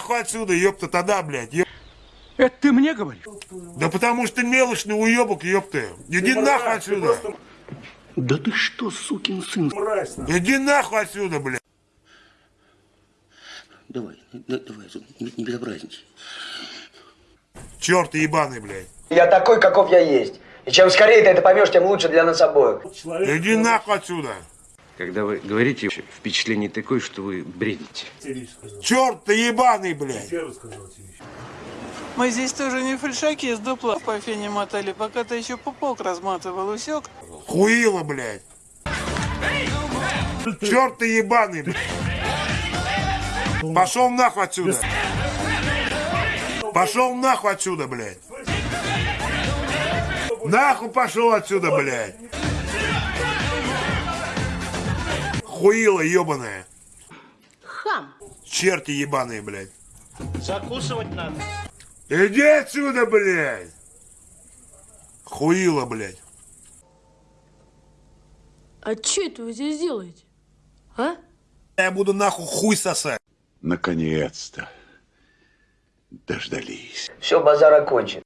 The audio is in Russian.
отсюда, ёпта, тогда, блядь. ёп- Это ты мне говоришь? Да потому что ты мелочный уебок, ёпта. Иди нахуй отсюда. Да ты что, сукин сын? Иди нахуй отсюда, блядь. Давай, да- давай, не, не безобразничай. Черт ты ебаный, блядь. Я такой, каков я есть. И чем скорее ты это поймешь, тем лучше для нас обоих. Иди нахуй отсюда. Когда вы говорите, впечатление такое, что вы бредите. Черт ты ебаный, блядь. Мы здесь тоже не фальшаки с дупла по фене мотали, пока ты еще пупок разматывал, усек? Хуило, блядь. Черт ты ебаный, блядь. Пошел нахуй отсюда. Пошел нахуй отсюда, блядь. Нахуй пошел отсюда, блядь. Хуило ебаное. Хам. Черти ебаные, блядь. Закусывать надо. Иди отсюда, блядь. Хуило, блядь. А что это вы здесь делаете? А? Я буду нахуй хуй сосать. Наконец-то дождались. Все, базар окончен.